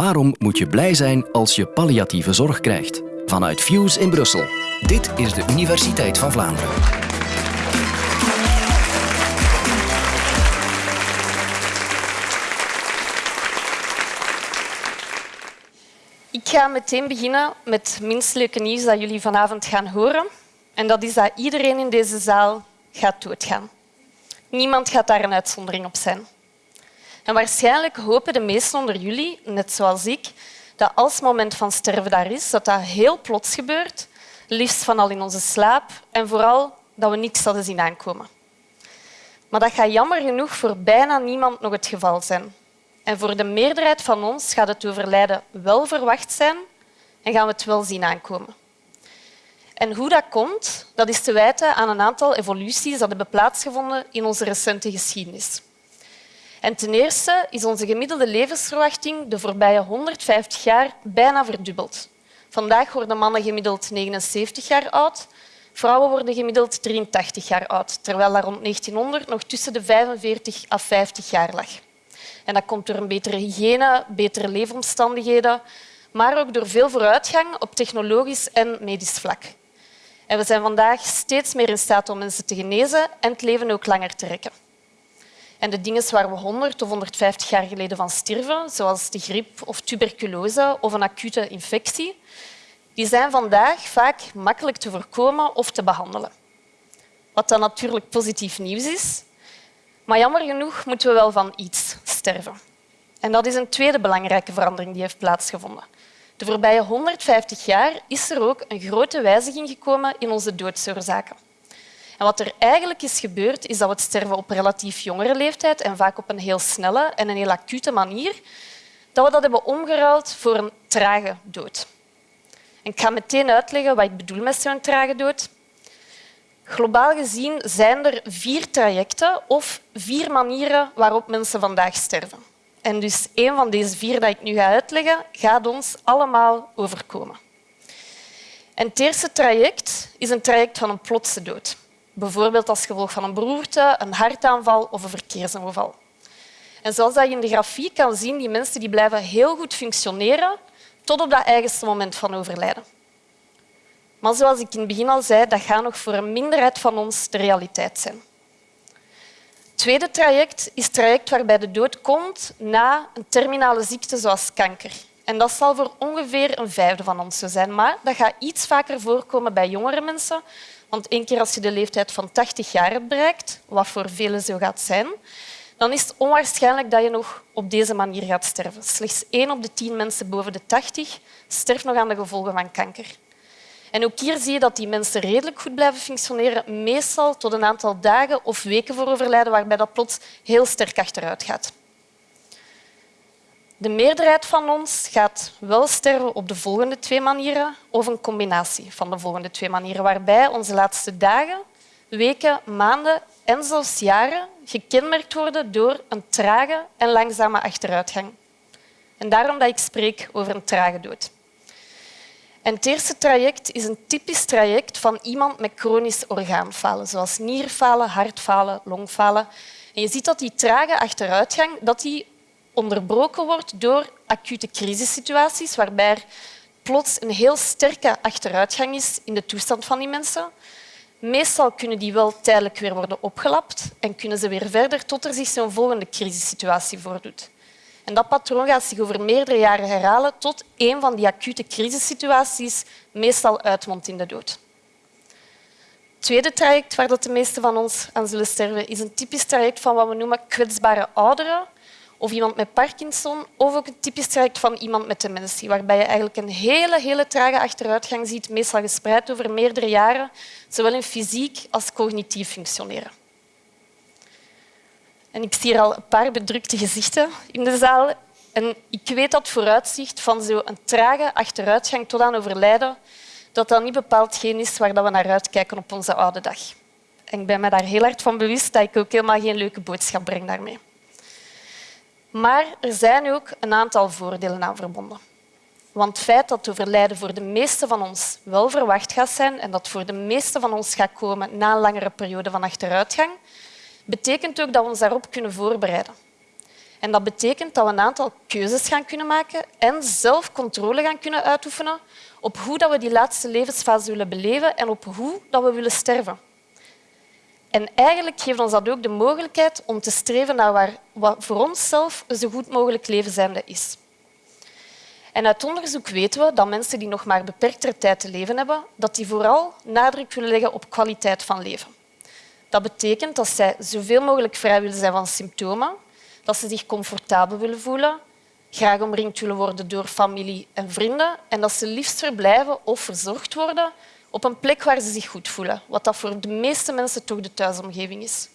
Waarom moet je blij zijn als je palliatieve zorg krijgt? Vanuit Fuse in Brussel. Dit is de Universiteit van Vlaanderen. Ik ga meteen beginnen met het nieuws dat jullie vanavond gaan horen. En dat is dat iedereen in deze zaal gaat doodgaan. Niemand gaat daar een uitzondering op zijn. En waarschijnlijk hopen de meesten onder jullie, net zoals ik, dat als het moment van sterven daar is, dat dat heel plots gebeurt, liefst van al in onze slaap en vooral dat we niks hadden zien aankomen. Maar dat gaat jammer genoeg voor bijna niemand nog het geval zijn. En voor de meerderheid van ons gaat het overlijden wel verwacht zijn en gaan we het wel zien aankomen. En hoe dat komt, dat is te wijten aan een aantal evoluties dat hebben plaatsgevonden in onze recente geschiedenis. En ten eerste is onze gemiddelde levensverwachting de voorbije 150 jaar bijna verdubbeld. Vandaag worden mannen gemiddeld 79 jaar oud, vrouwen worden gemiddeld 83 jaar oud, terwijl dat rond 1900 nog tussen de 45 à 50 jaar lag. En dat komt door een betere hygiëne, betere leefomstandigheden, maar ook door veel vooruitgang op technologisch en medisch vlak. En we zijn vandaag steeds meer in staat om mensen te genezen en het leven ook langer te rekken. En de dingen waar we 100 of 150 jaar geleden van stierven, zoals de griep of tuberculose of een acute infectie, die zijn vandaag vaak makkelijk te voorkomen of te behandelen. Wat dan natuurlijk positief nieuws is. Maar jammer genoeg moeten we wel van iets sterven. En dat is een tweede belangrijke verandering die heeft plaatsgevonden. De voorbije 150 jaar is er ook een grote wijziging gekomen in onze doodsoorzaken. En wat er eigenlijk is gebeurd, is dat we het sterven op relatief jongere leeftijd en vaak op een heel snelle en een heel acute manier, dat we dat hebben omgeruild voor een trage dood. En ik ga meteen uitleggen wat ik bedoel met zo'n trage dood. Globaal gezien zijn er vier trajecten of vier manieren waarop mensen vandaag sterven. En dus een van deze vier dat ik nu ga uitleggen, gaat ons allemaal overkomen. En het eerste traject is een traject van een plotse dood. Bijvoorbeeld als gevolg van een beroerte, een hartaanval of een verkeersongeval. En zoals je in de grafiek kan zien, die mensen die blijven heel goed functioneren tot op dat eigenste moment van overlijden. Maar zoals ik in het begin al zei, dat gaat nog voor een minderheid van ons de realiteit zijn. Het tweede traject is het traject waarbij de dood komt na een terminale ziekte zoals kanker. En dat zal voor ongeveer een vijfde van ons zo zijn. Maar dat gaat iets vaker voorkomen bij jongere mensen. Want één keer als je de leeftijd van 80 jaar bereikt, wat voor velen zo gaat zijn, dan is het onwaarschijnlijk dat je nog op deze manier gaat sterven. Slechts één op de tien mensen boven de 80 sterft nog aan de gevolgen van kanker. En ook hier zie je dat die mensen redelijk goed blijven functioneren, meestal tot een aantal dagen of weken voor overlijden, waarbij dat plots heel sterk achteruit gaat. De meerderheid van ons gaat wel sterven op de volgende twee manieren of een combinatie van de volgende twee manieren, waarbij onze laatste dagen, weken, maanden en zelfs jaren gekenmerkt worden door een trage en langzame achteruitgang. En daarom dat ik spreek over een trage dood. En het eerste traject is een typisch traject van iemand met chronisch orgaanfalen, zoals nierfalen, hartfalen, longfalen. En je ziet dat die trage achteruitgang dat die onderbroken wordt door acute crisissituaties, waarbij er plots een heel sterke achteruitgang is in de toestand van die mensen. Meestal kunnen die wel tijdelijk weer worden opgelapt en kunnen ze weer verder tot er zich zo'n volgende crisissituatie voordoet. En dat patroon gaat zich over meerdere jaren herhalen tot een van die acute crisissituaties meestal uitmondt in de dood. Het tweede traject waar de meesten van ons aan zullen sterven is een typisch traject van wat we noemen kwetsbare ouderen of iemand met Parkinson of ook een typisch traject van iemand met dementie, waarbij je eigenlijk een hele, hele trage achteruitgang ziet, meestal gespreid over meerdere jaren, zowel in fysiek als cognitief functioneren. En ik zie hier al een paar bedrukte gezichten in de zaal. En ik weet dat vooruitzicht van zo'n trage achteruitgang tot aan overlijden, dat dat niet bepaald geen is waar we naar uitkijken op onze oude dag. En ik ben me daar heel hard van bewust dat ik ook helemaal geen leuke boodschap breng daarmee. Maar er zijn ook een aantal voordelen aan verbonden. Want het feit dat overlijden voor de meeste van ons wel verwacht gaat zijn en dat voor de meeste van ons gaat komen na een langere periode van achteruitgang, betekent ook dat we ons daarop kunnen voorbereiden. En dat betekent dat we een aantal keuzes gaan kunnen maken en zelf controle gaan kunnen uitoefenen op hoe we die laatste levensfase willen beleven en op hoe we willen sterven. En eigenlijk geeft ons dat ook de mogelijkheid om te streven naar waar, wat voor onszelf een zo goed mogelijk leven zijnde is. En uit onderzoek weten we dat mensen die nog maar beperktere tijd te leven hebben, dat die vooral nadruk willen leggen op kwaliteit van leven. Dat betekent dat zij zoveel mogelijk vrij willen zijn van symptomen, dat ze zich comfortabel willen voelen, graag omringd willen worden door familie en vrienden en dat ze liefst verblijven of verzorgd worden op een plek waar ze zich goed voelen, wat dat voor de meeste mensen toch de thuisomgeving is.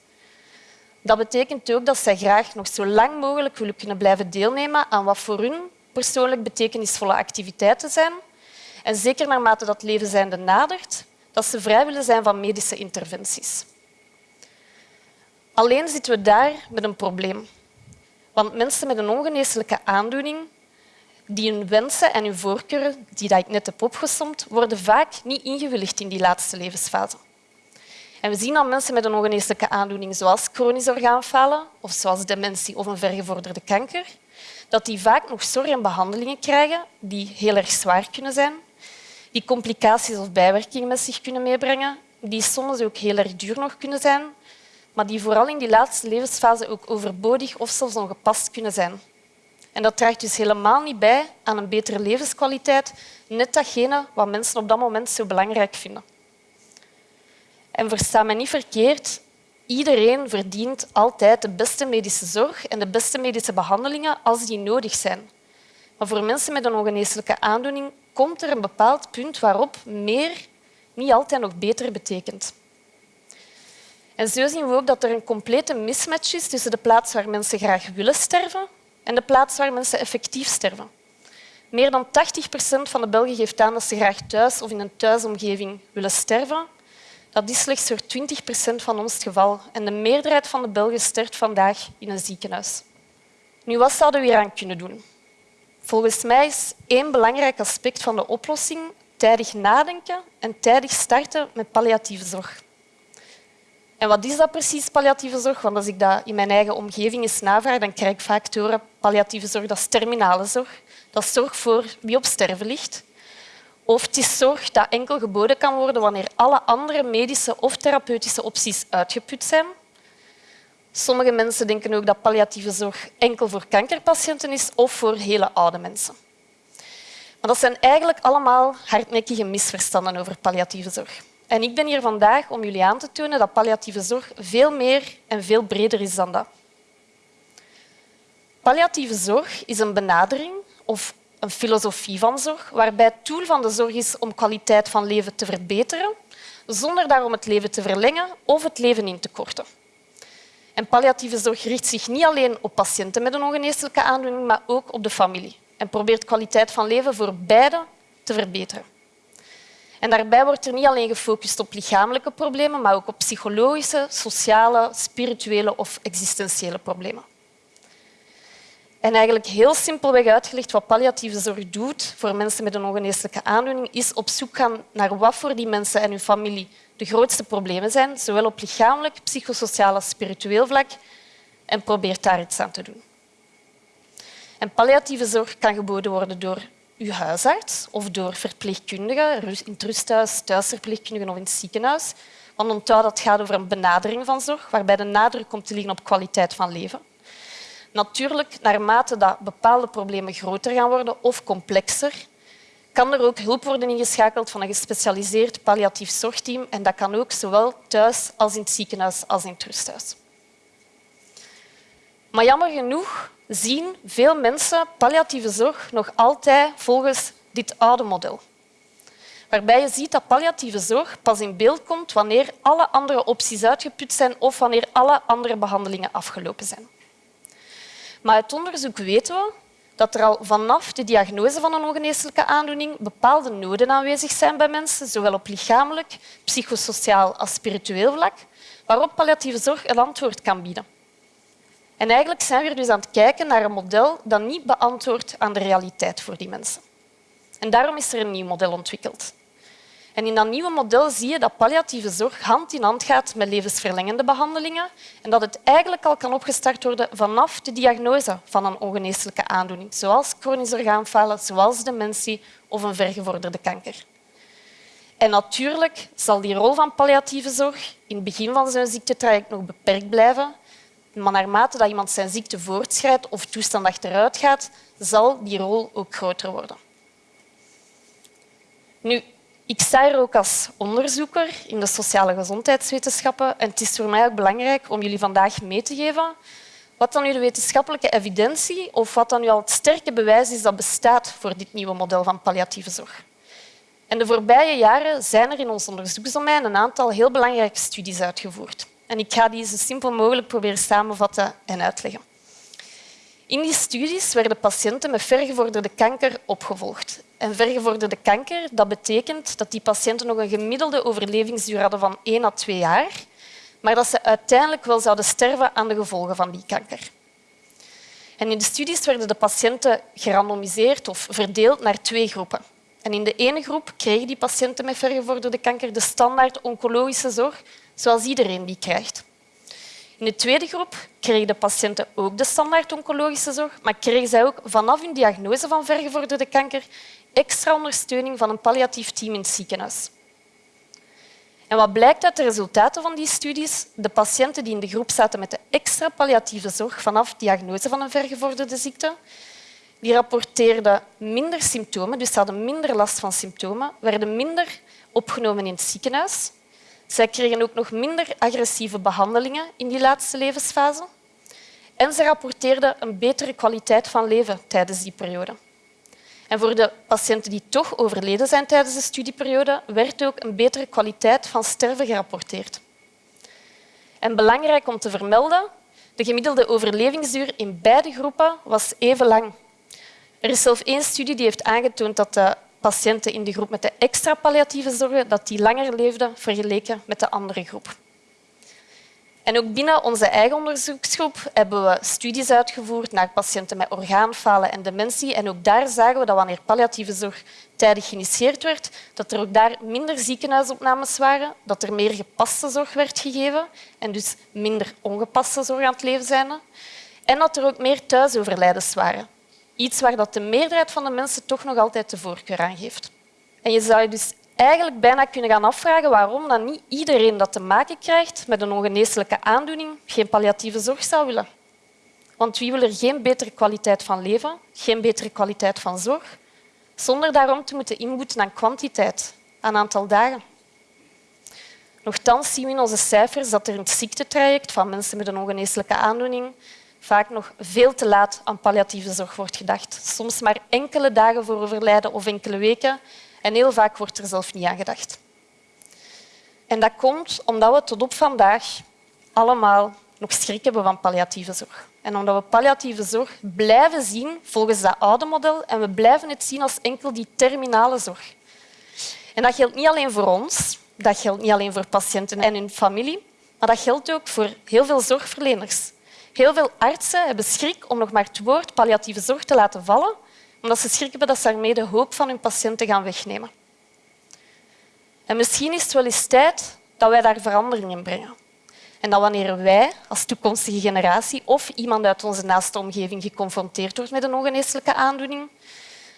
Dat betekent ook dat zij graag nog zo lang mogelijk willen kunnen blijven deelnemen aan wat voor hun persoonlijk betekenisvolle activiteiten zijn. En zeker naarmate dat leven zijnde nadert, dat ze vrij willen zijn van medische interventies. Alleen zitten we daar met een probleem. Want mensen met een ongeneeslijke aandoening, die hun wensen en hun voorkeuren, die ik net heb opgesomd, worden vaak niet ingewilligd in die laatste levensfase. En we zien dat mensen met een ongeneeslijke aandoening, zoals chronisch orgaanfalen of zoals dementie of een vergevorderde kanker, dat die vaak nog zorg en behandelingen krijgen die heel erg zwaar kunnen zijn, die complicaties of bijwerkingen met zich kunnen meebrengen, die soms ook heel erg duur nog kunnen zijn, maar die vooral in die laatste levensfase ook overbodig of zelfs ongepast kunnen zijn. En dat draagt dus helemaal niet bij aan een betere levenskwaliteit, net datgene wat mensen op dat moment zo belangrijk vinden. En versta me niet verkeerd, iedereen verdient altijd de beste medische zorg en de beste medische behandelingen als die nodig zijn. Maar voor mensen met een ongeneeslijke aandoening komt er een bepaald punt waarop meer niet altijd nog beter betekent. En zo zien we ook dat er een complete mismatch is tussen de plaats waar mensen graag willen sterven en de plaats waar mensen effectief sterven. Meer dan 80 procent van de Belgen geeft aan dat ze graag thuis of in een thuisomgeving willen sterven. Dat is slechts voor 20 procent van ons het geval. En de meerderheid van de Belgen sterft vandaag in een ziekenhuis. Nu, wat zouden we hier aan kunnen doen? Volgens mij is één belangrijk aspect van de oplossing tijdig nadenken en tijdig starten met palliatieve zorg. Wat is dat precies, palliatieve zorg? Want als ik dat in mijn eigen omgeving eens navraag, dan krijg ik vaak te horen palliatieve zorg, dat is terminale zorg. Dat is zorg voor wie op sterven ligt. Of het is zorg dat enkel geboden kan worden wanneer alle andere medische of therapeutische opties uitgeput zijn. Sommige mensen denken ook dat palliatieve zorg enkel voor kankerpatiënten is of voor hele oude mensen. Maar dat zijn eigenlijk allemaal hardnekkige misverstanden over palliatieve zorg. En ik ben hier vandaag om jullie aan te tonen dat palliatieve zorg veel meer en veel breder is dan dat. Palliatieve zorg is een benadering of een filosofie van zorg waarbij het doel van de zorg is om kwaliteit van leven te verbeteren, zonder daarom het leven te verlengen of het leven in te korten. En palliatieve zorg richt zich niet alleen op patiënten met een ongeneeslijke aandoening, maar ook op de familie en probeert kwaliteit van leven voor beide te verbeteren. En daarbij wordt er niet alleen gefocust op lichamelijke problemen, maar ook op psychologische, sociale, spirituele of existentiële problemen. En eigenlijk heel simpelweg uitgelegd wat palliatieve zorg doet voor mensen met een ongeneeslijke aandoening, is op zoek gaan naar wat voor die mensen en hun familie de grootste problemen zijn, zowel op lichamelijk, psychosociaal als spiritueel vlak, en probeert daar iets aan te doen. En palliatieve zorg kan geboden worden door uw huisarts of door verpleegkundigen in het rusthuis, thuisverpleegkundigen of in het ziekenhuis. Want onthoud dat het gaat over een benadering van zorg, waarbij de nadruk komt te liggen op kwaliteit van leven. Natuurlijk, naarmate dat bepaalde problemen groter gaan worden of complexer, kan er ook hulp worden ingeschakeld van een gespecialiseerd palliatief zorgteam. En dat kan ook zowel thuis als in het ziekenhuis als in het rusthuis. Maar jammer genoeg zien veel mensen palliatieve zorg nog altijd volgens dit oude model. Waarbij je ziet dat palliatieve zorg pas in beeld komt wanneer alle andere opties uitgeput zijn of wanneer alle andere behandelingen afgelopen zijn. Maar uit onderzoek weten we dat er al vanaf de diagnose van een ongeneeslijke aandoening bepaalde noden aanwezig zijn bij mensen, zowel op lichamelijk, psychosociaal als spiritueel vlak, waarop palliatieve zorg een antwoord kan bieden. En eigenlijk zijn we dus aan het kijken naar een model dat niet beantwoordt aan de realiteit voor die mensen. En daarom is er een nieuw model ontwikkeld. En in dat nieuwe model zie je dat palliatieve zorg hand in hand gaat met levensverlengende behandelingen en dat het eigenlijk al kan opgestart worden vanaf de diagnose van een ongeneeslijke aandoening, zoals chronisch orgaanfalen, zoals dementie of een vergevorderde kanker. En natuurlijk zal die rol van palliatieve zorg in het begin van zijn ziektetraject nog beperkt blijven, maar naarmate dat iemand zijn ziekte voortschrijdt of toestand achteruit gaat, zal die rol ook groter worden. Nu, ik sta hier ook als onderzoeker in de sociale gezondheidswetenschappen en het is voor mij ook belangrijk om jullie vandaag mee te geven wat dan nu de wetenschappelijke evidentie of wat dan nu al het sterke bewijs is dat bestaat voor dit nieuwe model van palliatieve zorg. En de voorbije jaren zijn er in ons onderzoeksdomein een aantal heel belangrijke studies uitgevoerd. En ik ga die zo simpel mogelijk proberen samenvatten en uitleggen. In die studies werden patiënten met vergevorderde kanker opgevolgd. En vergevorderde kanker dat betekent dat die patiënten nog een gemiddelde overlevingsduur hadden van 1 à 2 jaar, maar dat ze uiteindelijk wel zouden sterven aan de gevolgen van die kanker. En in de studies werden de patiënten gerandomiseerd of verdeeld naar twee groepen. En in de ene groep kregen die patiënten met vergevorderde kanker de standaard oncologische zorg, zoals iedereen die krijgt. In de tweede groep kregen de patiënten ook de standaard oncologische zorg, maar kregen zij ook vanaf hun diagnose van vergevorderde kanker extra ondersteuning van een palliatief team in het ziekenhuis. En wat blijkt uit de resultaten van die studies? De patiënten die in de groep zaten met de extra palliatieve zorg vanaf diagnose van een vergevorderde ziekte, die rapporteerden minder symptomen, dus ze hadden minder last van symptomen, werden minder opgenomen in het ziekenhuis. Zij kregen ook nog minder agressieve behandelingen in die laatste levensfase. En ze rapporteerden een betere kwaliteit van leven tijdens die periode. En voor de patiënten die toch overleden zijn tijdens de studieperiode, werd ook een betere kwaliteit van sterven gerapporteerd. En belangrijk om te vermelden, de gemiddelde overlevingsduur in beide groepen was even lang. Er is zelfs één studie die heeft aangetoond dat de patiënten in de groep met de extra palliatieve zorg dat die langer leefden vergeleken met de andere groep. En ook binnen onze eigen onderzoeksgroep hebben we studies uitgevoerd naar patiënten met orgaanfalen en dementie. En ook daar zagen we dat wanneer palliatieve zorg tijdig geïnitieerd werd, dat er ook daar minder ziekenhuisopnames waren, dat er meer gepaste zorg werd gegeven en dus minder ongepaste zorg aan het leven zijn. En dat er ook meer thuisoverlijdens waren. Iets waar dat de meerderheid van de mensen toch nog altijd de voorkeur aan geeft. En je zou je dus eigenlijk bijna kunnen gaan afvragen waarom dan niet iedereen dat te maken krijgt met een ongeneeslijke aandoening geen palliatieve zorg zou willen. Want wie wil er geen betere kwaliteit van leven, geen betere kwaliteit van zorg, zonder daarom te moeten inboeten aan kwantiteit, aan aantal dagen? Nochtans zien we in onze cijfers dat er in het ziektetraject van mensen met een ongeneeslijke aandoening vaak nog veel te laat aan palliatieve zorg wordt gedacht. Soms maar enkele dagen voor overlijden of enkele weken en heel vaak wordt er zelf niet aan gedacht. En dat komt omdat we tot op vandaag allemaal nog schrik hebben van palliatieve zorg. En omdat we palliatieve zorg blijven zien volgens dat oude model en we blijven het zien als enkel die terminale zorg. En dat geldt niet alleen voor ons, dat geldt niet alleen voor patiënten en hun familie, maar dat geldt ook voor heel veel zorgverleners. Heel veel artsen hebben schrik om nog maar het woord palliatieve zorg te laten vallen, omdat ze schrik hebben dat ze daarmee de hoop van hun patiënten gaan wegnemen. En misschien is het wel eens tijd dat wij daar verandering in brengen. En dat wanneer wij als toekomstige generatie of iemand uit onze naaste omgeving geconfronteerd wordt met een ongeneeslijke aandoening,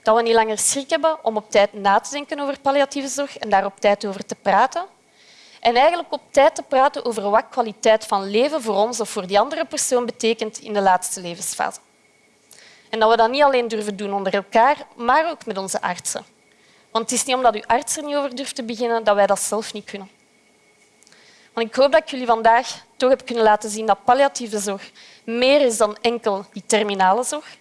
dat we niet langer schrik hebben om op tijd na te denken over palliatieve zorg en daar op tijd over te praten, en eigenlijk op tijd te praten over wat kwaliteit van leven voor ons of voor die andere persoon betekent in de laatste levensfase. En dat we dat niet alleen durven doen onder elkaar, maar ook met onze artsen. Want het is niet omdat uw arts er niet over durft te beginnen dat wij dat zelf niet kunnen. Want ik hoop dat ik jullie vandaag toch heb kunnen laten zien dat palliatieve zorg meer is dan enkel die terminale zorg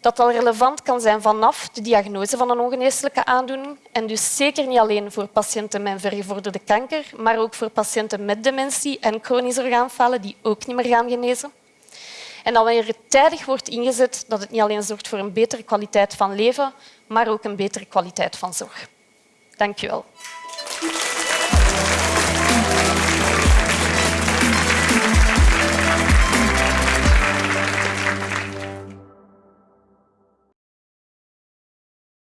dat al relevant kan zijn vanaf de diagnose van een ongeneeslijke aandoening en dus zeker niet alleen voor patiënten met vergevorderde kanker, maar ook voor patiënten met dementie en chronisch orgaanfalen die ook niet meer gaan genezen. En dat wanneer het tijdig wordt ingezet, dat het niet alleen zorgt voor een betere kwaliteit van leven, maar ook een betere kwaliteit van zorg. Dank je wel.